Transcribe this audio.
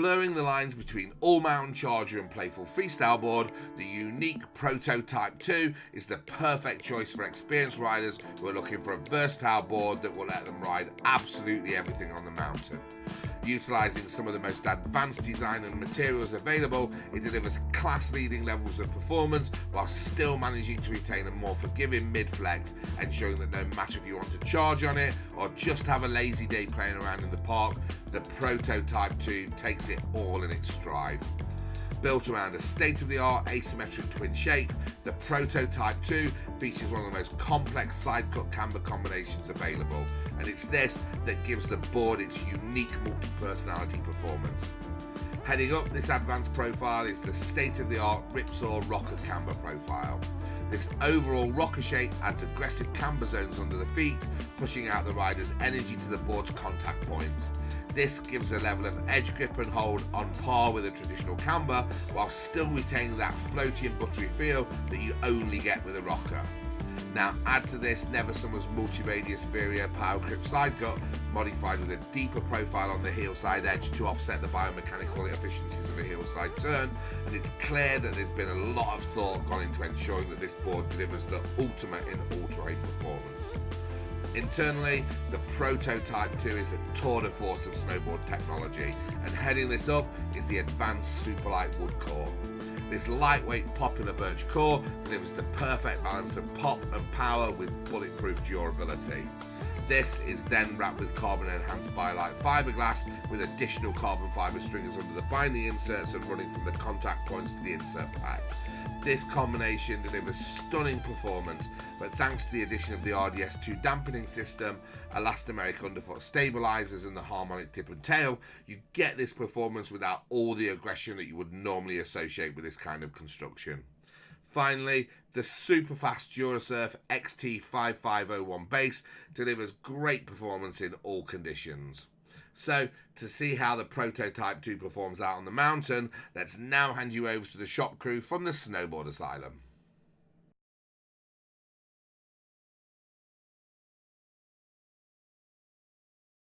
Blurring the lines between all mountain charger and playful freestyle board, the unique Proto Type 2 is the perfect choice for experienced riders who are looking for a versatile board that will let them ride absolutely everything on the mountain. Utilising some of the most advanced design and materials available, it delivers class leading levels of performance while still managing to retain a more forgiving mid flex, ensuring that no matter if you want to charge on it or just have a lazy day playing around in the park, the Prototype 2 takes it all in its stride. Built around a state-of-the-art asymmetric twin shape, the Proto Type 2 features one of the most complex side-cut camber combinations available, and it's this that gives the board its unique multi-personality performance. Heading up this advanced profile is the state-of-the-art Ripsaw Rocker Camber profile. This overall rocker shape adds aggressive camber zones under the feet, pushing out the rider's energy to the board's contact points. This gives a level of edge grip and hold on par with a traditional camber, while still retaining that floaty and buttery feel that you only get with a rocker. Now add to this Never Summer's multi-radius Vario power grip side cut, modified with a deeper profile on the heel side edge to offset the biomechanical efficiencies of a heel side turn, and it's clear that there's been a lot of thought gone into ensuring that this board delivers the ultimate in ultra-weight performance. Internally, the Prototype 2 is a tour de force of snowboard technology, and heading this up is the advanced Superlight Wood Core. This lightweight poplar birch core delivers the perfect balance of pop and power with bulletproof durability. This is then wrapped with carbon enhanced BioLite fiberglass with additional carbon fiber stringers under the binding inserts and running from the contact points to the insert pack. This combination delivers stunning performance, but thanks to the addition of the RDS2 dampening system, elastomeric underfoot stabilizers and the harmonic tip and tail, you get this performance without all the aggression that you would normally associate with this kind of construction. Finally, the super fast Durasurf XT5501 base delivers great performance in all conditions. So, to see how the prototype 2 performs out on the mountain, let's now hand you over to the shop crew from the Snowboard Asylum.